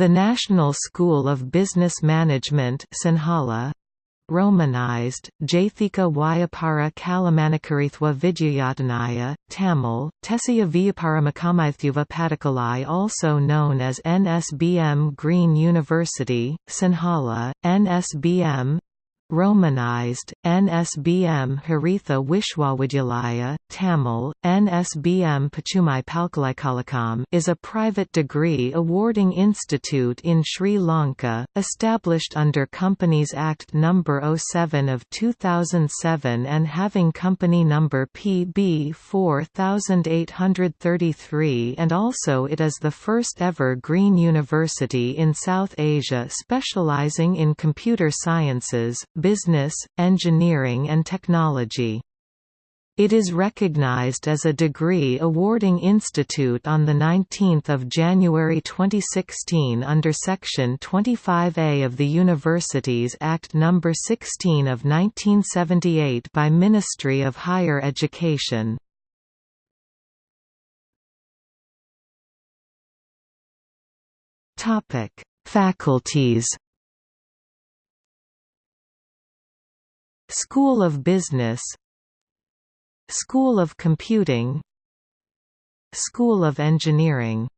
The National School of Business Management Sinhala, Romanized, Jathika Vyapara Kalamanakaritwa Vijayatanaya, Tamil, Tesiya Vyaparamakamaithuva Padakalai also known as NSBM Green University, Sinhala, NSBM Romanized, NSBM Haritha Vishwavidyalaya, Tamil, NSBM Pachumai Palkalaikalakam is a private degree awarding institute in Sri Lanka, established under Companies Act No. 07 of 2007 and having company number PB 4833 and also it is the first ever Green University in South Asia specializing in computer sciences, business, engineering and technology. It is recognized as a degree awarding institute on 19 January 2016 under Section 25A of the Universities Act No. 16 of 1978 by Ministry of Higher Education. Faculties School of Business. School of Computing. School of Engineering